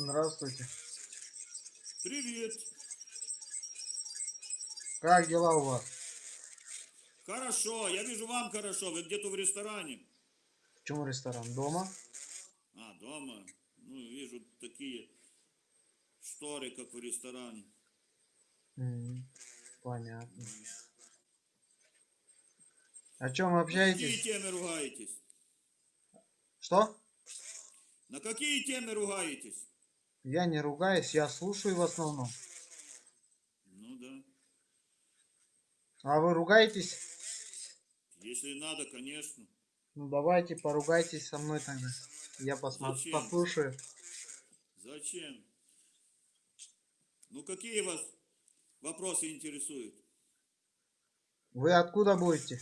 Здравствуйте. Привет. Как дела у вас? Хорошо, я вижу вам хорошо. Вы где-то в ресторане. Почему ресторан? Дома? А, дома. Ну, вижу такие шторы, как в ресторане. Понятно. О чем На какие общаетесь? темы ругаетесь? Что? На какие темы ругаетесь? Я не ругаюсь, я слушаю в основном. Ну да. А вы ругаетесь? Если надо, конечно. Ну давайте поругайтесь со мной тогда. Я посмотрю, Зачем? послушаю. Зачем? Ну какие вас вопросы интересуют? Вы откуда будете?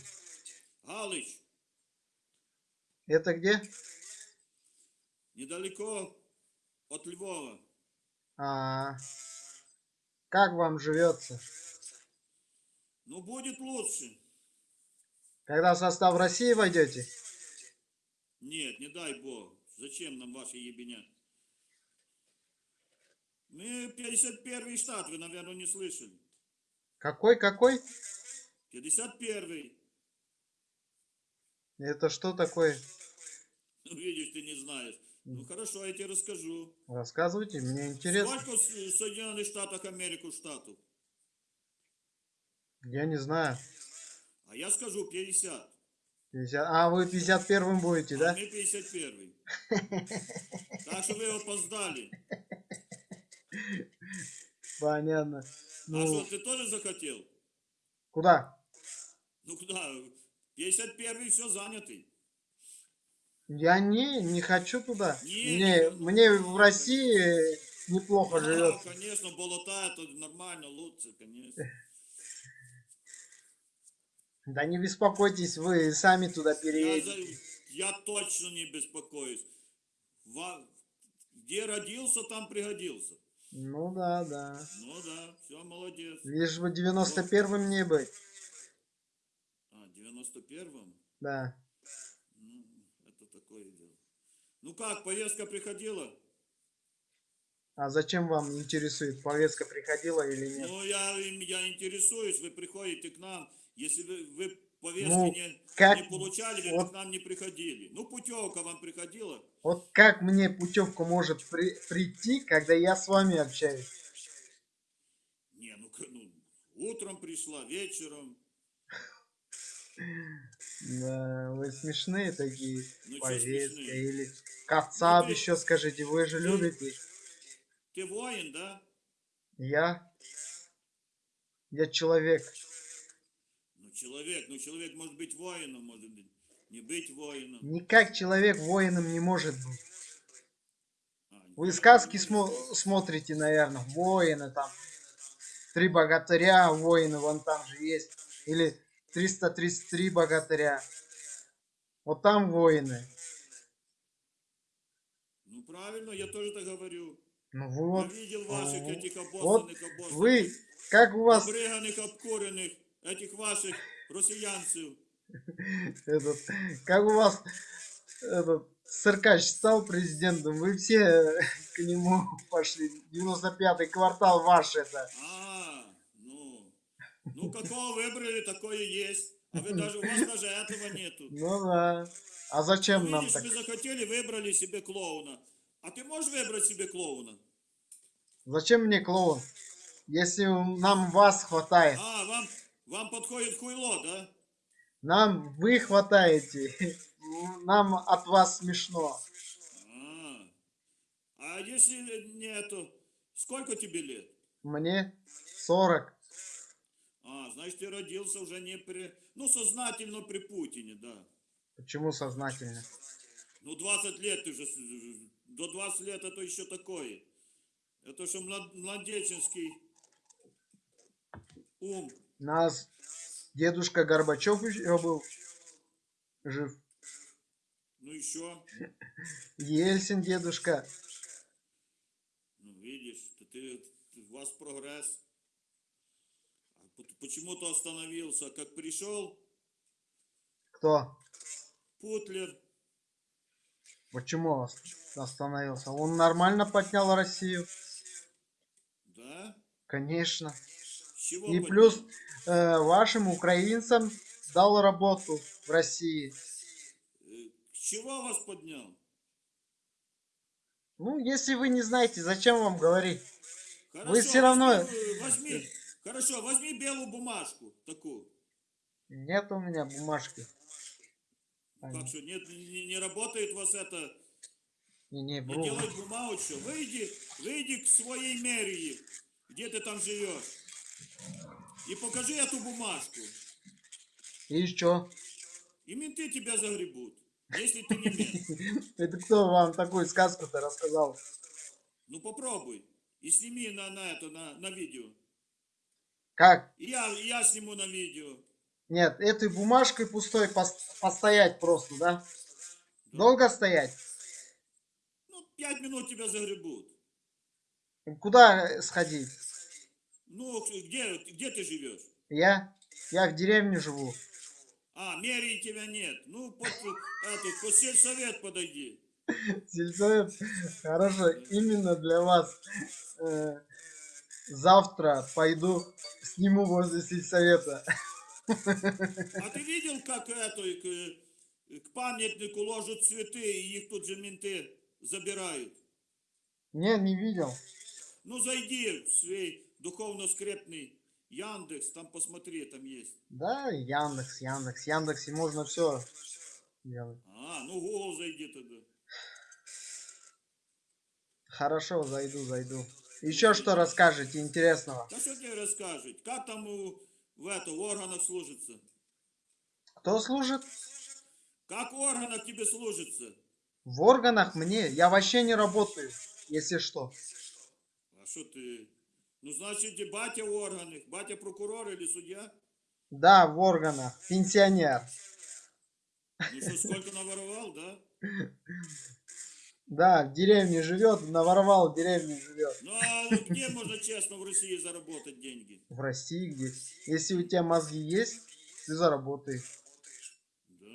Галыч, Это где? недалеко от Львова. А, как вам живется? Ну будет лучше. Когда в состав России войдете? Нет, не дай бог. Зачем нам ваши ебеня? Мы 51 штат, вы, наверное, не слышали. Какой, какой? 51 Это что такое? Ну, видишь, ты не знаешь. Ну хорошо, я тебе расскажу. Рассказывайте, мне интересно. Сколько в Соединенных Штатах Америку штатов? Я не знаю. А я скажу 50. 50. А вы 51 будете, А да? мы 51. Так что вы опоздали. Понятно. А Ну, что, ты тоже захотел? куда? Ну куда? 51 все занятый. Я не, не хочу туда. Не, мне, не, мне в России неплохо живет. конечно, болота, это нормально, лучше, конечно. Да не беспокойтесь, вы сами туда переедете. я точно не беспокоюсь. Где родился, там пригодился. Ну да, да. Ну да, все, молодец. Лишь бы 91-м не быть. А, 91-м? Да. Ну, это такое дело. Ну как, повестка приходила? А зачем вам интересует, повестка приходила или нет? Ну, я, я интересуюсь, вы приходите к нам. Если вы, вы повестки Ну, не, как- не получали, вы вот- к нам не приходили. Ну, путевка вам приходила? Вот как мне путевка может при- прийти, когда я с вами общаюсь? Не, ну, ну, утром пришла, вечером. Да, вы смешные такие. Ну, Повестка или кацап Ну, ты- еще скажите, вы же ты- любите. Ты воин, да? Я? Я человек. Ну, человек, ну, человек может быть воином, может быть, не быть воином. Никак человек воином не может быть. А, Вы сказки смо- смотрите, наверное, воины там. Три богатыря, воины вон там же есть. Или 333 богатыря. Вот там воины. Ну, правильно, я тоже так говорю. Ну вот, Я видел ваших ну, этих вот обоссанных, обоссанных, вы, как у вас обрыганых, обкуренных, этих ваших россиянцев. этот, как у вас этот Сыркач стал президентом, вы все к нему пошли. 95-й квартал ваш это. А, ну, какого выбрали, такое есть. А вы даже, у вас даже этого нету. Ну да. А зачем Ну, нам видишь, так? вы захотели, выбрали себе клоуна. А ты можешь выбрать себе клоуна? Зачем мне клоун? Если нам вас хватает. А, вам, вам подходит хуйло, да? Нам вы хватаете. Нам от вас смешно. А, а если нету, сколько тебе лет? Мне 40. А, значит, ты родился уже не при... Ну, сознательно при Путине, да. Почему сознательно? Ну, 20 лет ты же... с- До 20 лет это еще такое. Это что млад- младенческий ум. Нас дедушка Горбачев еще был жив. Ну, еще. Ельцин дедушка. Ну, видишь, ты- ты- у вас прогресс. А Почему-то остановился. Как пришел Кто? Путлер, Почему? остановился. Он нормально поднял Россию. Да? Конечно. Чего И поднял? плюс э, вашим украинцам дал работу в России. Э, чего вас поднял? Ну, если вы не знаете, зачем вам говорить? Хорошо, всё равно- Возьми, возьми- хорошо, возьми белую бумажку такую. Нет у меня бумажки. Как что, нет, не, не работает у вас это, Не, не, не бру. делать бумажку. Выйди, выйди к своей мэрии, где ты там живешь. И покажи эту бумажку. И что? И менты тебя загребут, если ты не мент. Это кто вам такую сказку-то рассказал? Ну попробуй. И сними на, на это, на, на видео. Как? Я, я сниму на видео. Нет, этой бумажкой пустой пос- постоять просто, да? Долго стоять? Ну, пять минут тебя загребут. Куда сходить? Ну, где, где ты живешь? Я? Я в деревне живу. А, мэрии тебя нет. Ну, под, это, под сельсовет подойди. Сельсовет. Хорошо, именно для вас. Завтра пойду сниму возле сельсовета. А ты видел, как это, к, к памятнику ложат цветы, и их тут же менты забирают? Не, не видел. Ну, зайди в свой духовно-скрепный Яндекс, там посмотри, там есть. Да, Яндекс, Яндекс. В Яндексе можно все делать. А, ну, Google зайди тогда. Хорошо, зайду, зайду. Еще что расскажете интересного? Да что тебе расскажет? Как там у, в, это, в органах служится? Кто служит? Как в органах тебе служится? В органах мне? Я вообще не работаю, если что. А что ты? Ну, значит, и батя в органах. Батя прокурор или судья? Да, в органах. Пенсионер. Ну что, сколько наворовал, да? Да, в деревне живет, наворовал, в деревне живет. Ну, а вот где можно честно в России заработать деньги? В России где? Если у тебя мозги есть, ты заработаешь. Да.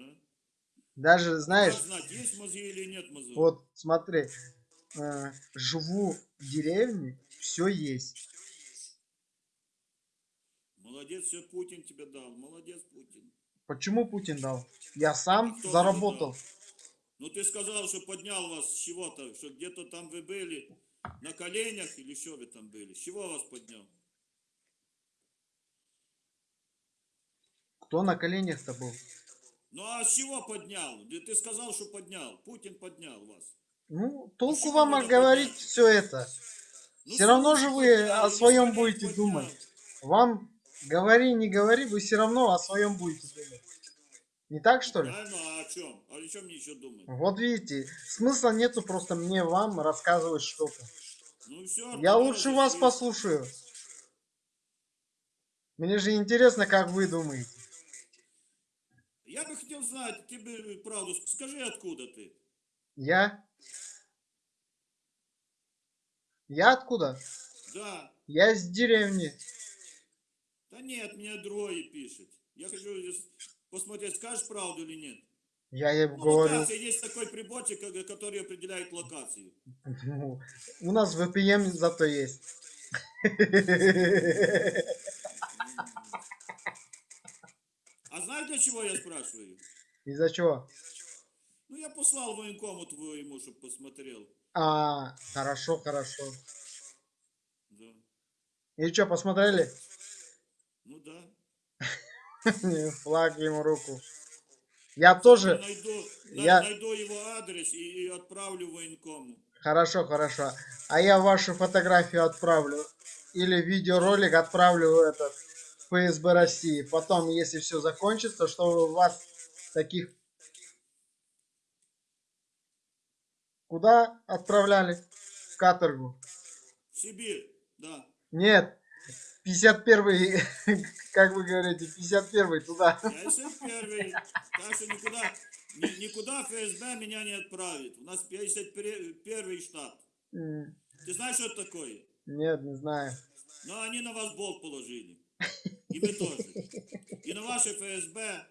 Даже, знаешь, Как знать, есть мозги или нет мозгов? вот смотри, э, живу в деревне, все есть. Молодец, все Путин тебе дал. Молодец, Путин. Почему Путин дал? Я сам Кто заработал. Ну, ты сказал, что поднял вас с чего-то, что где-то там вы были на коленях или что вы там были? С чего вас поднял? Кто на коленях-то был? Ну, а с чего поднял? Ты сказал, что поднял. Путин поднял вас. Ну, толку чего вам говорить поднять? все это. Ну, Все равно же вы поднял, о ну, своем будете поднял. думать. Вам говори, не говори, вы все равно о своем будете думать. Не так, что ли? Да, ну, а о чем? А о чем мне еще думать? Вот видите, смысла нету просто мне вам рассказывать что-то. Ну, все. Я лучше вас послушаю. Мне же интересно, как вы думаете. Я бы хотел знать, ты бы правду, ск- скажи, откуда ты? Я? Я откуда? Да. Я из деревни. Да нет, мне другое пишет. Я хочу здесь посмотреть, скажешь правду или нет. Я ей Ну, говорю. локация, есть такой приборчик, ко- который определяет локацию. У нас VPN зато есть. А знаешь, для чего я спрашиваю? Из-за чего? Ну, я послал военкому твоему, чтобы посмотрел. А, хорошо, хорошо. Да. И что, посмотрели? Флаг ему руку. Я тоже. Найду, на- я- найду его адрес и, и отправлю военкому. Хорошо, хорошо. А я вашу фотографию отправлю. Или видеоролик отправлю в этот ФСБ России. Потом, если все закончится, что у вас таких... Куда отправляли? В каторгу. В Сибирь, да. Нет. 51-й, как вы говорите, 51-й туда. Я первый. Так что никуда, ни- никуда ФСБ меня не отправит. У нас 51 штат. М, Ты знаешь, что это такое? Нет, не знаю. Но они на вас болт положили. И мы тоже. И на ваше ФСБ.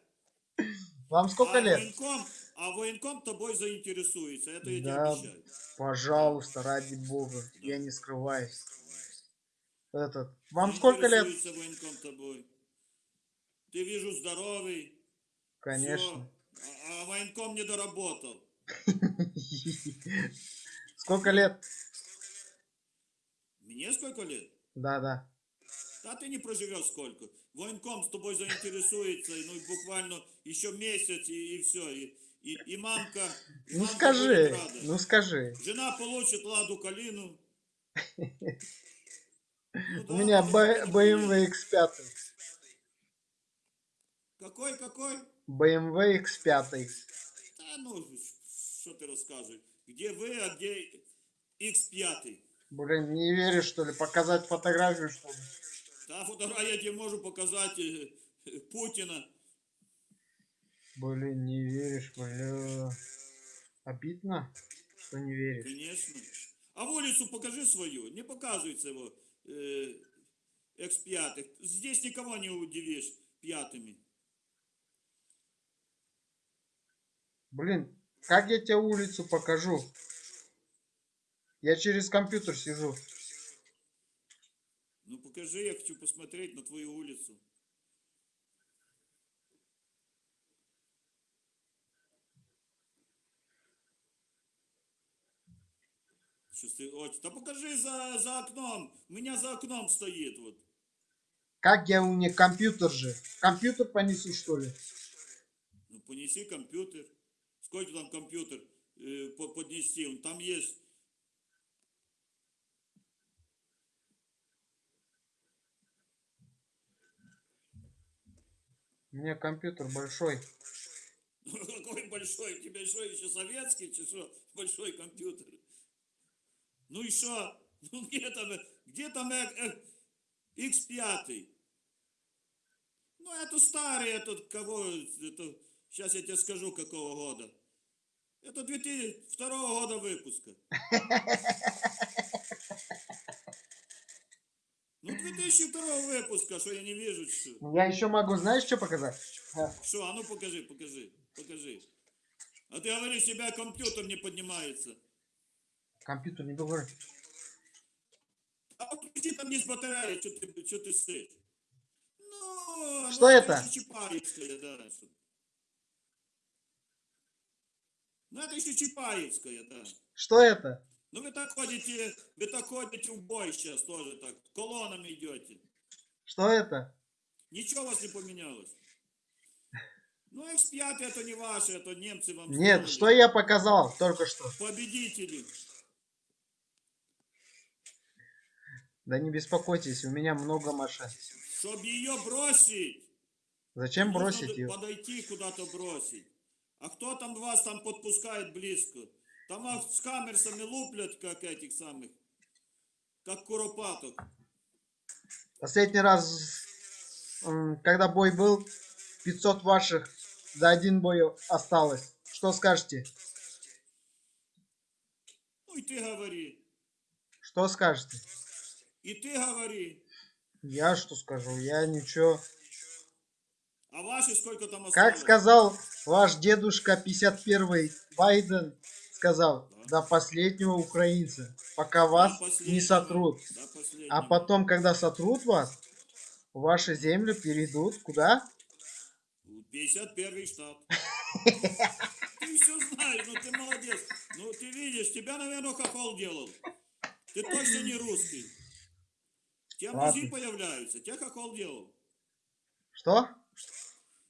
Вам сколько а лет? Военком, а военком тобой заинтересуется, это я Да. тебе обещаю. Пожалуйста, ради бога. Я не скрываюсь. Этот. Вам сколько лет? Военком тобой. Ты вижу здоровый. Конечно. А, а военком не доработал. Сколько лет? Мне сколько лет? Да, да. Да ты не проживешь сколько. Военком с тобой заинтересуется, ну и буквально еще месяц и, все. И, и, и мамка. и Ну мамка скажи, ну скажи. Жена получит ладу калину. Ну У да, меня BMW X5. Какой, какой? BMW X5. Да ну, что ты рассказываешь? Где вы, а где X5? Блин, не веришь, что ли? Показать фотографию, что ли? Та фотография я тебе могу показать э, Путина. Блин, не веришь, бля. Обидно, что не веришь. Конечно. А в улицу покажи свою. Не показывается его э, X5. Здесь никого не удивишь пятыми. Блин, как я тебе улицу покажу? Я через компьютер сижу. Ну покажи, я хочу посмотреть на твою улицу. Вот, да покажи за, за окном. У меня за окном стоит вот. Как я у меня компьютер же? Компьютер понесу, что ли? Ну понеси компьютер. Сколько там компьютер э, по- поднести? Он там есть. У меня компьютер большой. Ну, Какой большой? У тебя что, еще советский, чи что? Большой компьютер. Ну и что? Ну где там, э, где там э, э, X5? Ну это старый, этот кого, это, сейчас я тебе скажу какого года. Это 2002 года выпуска. Ну 2002 выпуска, что я не вижу, что. Я еще могу, знаешь, что показать? Что, а ну покажи, покажи, покажи. А ты говоришь, у тебя компьютер не поднимается. Компьютер не говори. А подключи там есть батарея, что ты, что ты стоишь? Ну, Что ну, это? Чапаевская, да. Ну, это еще Чапаевская, да. Что это? Ну, вы так ходите, вы так ходите в бой сейчас тоже так, колоннами идете. Что это? Ничего у вас не поменялось. Ну, X5 это не ваше, это немцы вам Нет, сделали. что я показал только что? Победители. Да не беспокойтесь, у меня много машин. Чтоб ее бросить. Зачем нужно бросить ее? Подойти куда-то бросить. А кто там вас там подпускает близко? Там вас с камерсами луплят, как этих самых, как куропаток. Последний раз, когда бой был, 500 ваших за один бой осталось. Что скажете? Ну и ты говори. Что скажете? И ты говори. Я что скажу? Я ничего. А ваши сколько там осталось? Как сказал ваш дедушка 51 Байден, сказал, до последнего украинца, пока вас не сотрут. А потом, когда сотрут вас, ваши земли перейдут куда? 51 штат. Ты все знаешь, ну ты молодец. Ну ты видишь, тебя, наверное, хохол делал. Ты точно не русский. Тебя мозги появляются. Тебя хохол делал. Что?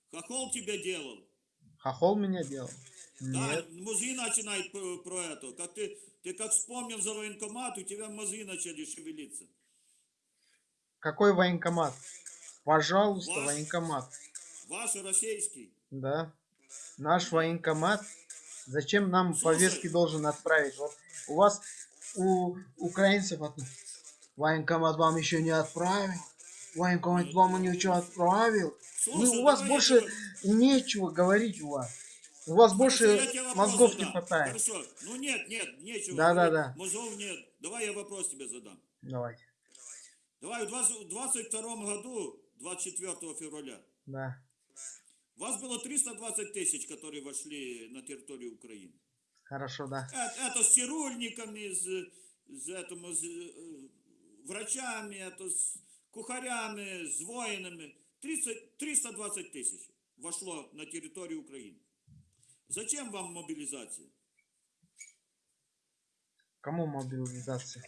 Хохол тебя делал. Хохол меня делал? Да, Нет. мозги начинают про, про это. Как ты, ты как вспомнил за военкомат, у тебя мозги начали шевелиться. Какой военкомат? Пожалуйста, Ваш. военкомат. Ваш российский. Да. Наш военкомат. Зачем нам Слушай. повестки должен отправить? Вот у вас, у украинцев, военкомат вам еще не отправил. Военкомат вам ничего отправил. Слушай, Ну, у вас я больше тебе- нечего говорить у вас. У вас больше я мозгов не хватает. Хорошо. Ну нет, нет, нечего. Да, да, говорить. да. Мозгов нет. Давай я вопрос тебе задам. Давайте. Давай в 20 в 22 году, 24 февраля, Да. Вас было 320 тысяч, которые вошли на территорию Украины. Хорошо, да. Это, это с цирульниками, с, с, этому, с э, врачами, это с кухарями, с воинами. 30, 320 тысяч вошло на территорию Украины. Зачем вам мобилизация? Кому мобилизация?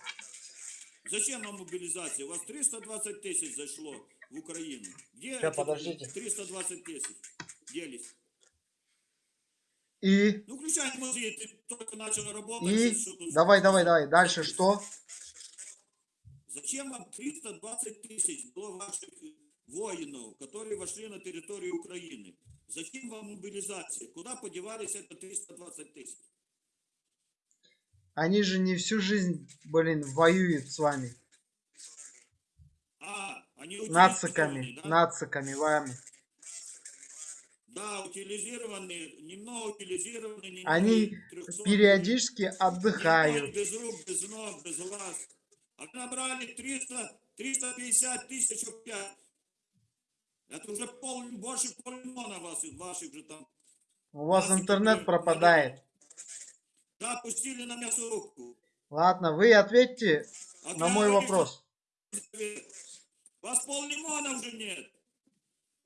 Зачем вам мобилизация? У вас 320 тысяч зашло в Украину. Где эти подождите. 320 тысяч делись? И, Ну, включай музей, ты только начал работать. и, что давай, давай, давай. Дальше что? Зачем вам 320 тысяч было ваших воинов, которые вошли на территорию Украины? Зачем вам мобилизация? Куда подевались это 320 тысяч? Они же не всю жизнь, блин, воюют с вами. А, они Нациками, да? нациками вами. Да, утилизированы, немного утилизированы. немного Они 300. периодически отдыхают. Без рук, без ног, без глаз. А набрали 300, 350 тысяч опять. Это уже пол, больше полмиллиона вас, ваших же там. У вас интернет пропадает. Да, пустили на мясорубку. Ладно, вы ответьте А на мой вопрос. Вас поллимона уже нет.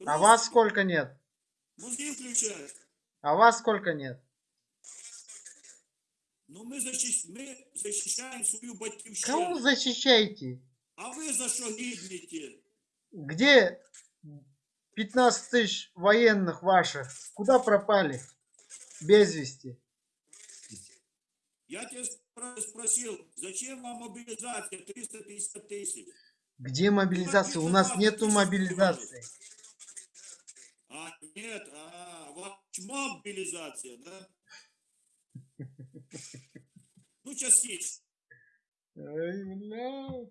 А вас сколько нет? Мозги включай. А вас сколько нет? Ну мы, защищ... мы защищаем свою Кого батьківщину. защищаете? А ви за що гибнете? Где 15 тысяч военных ваших? Куда пропали? Без вести. Я тебя спро- спросил, зачем вам мобилизация 350 тысяч? Где мобилизация? У нас нету мобилизации. А, нет, а, мобилизация, да? Ну, частично. Ай, бля.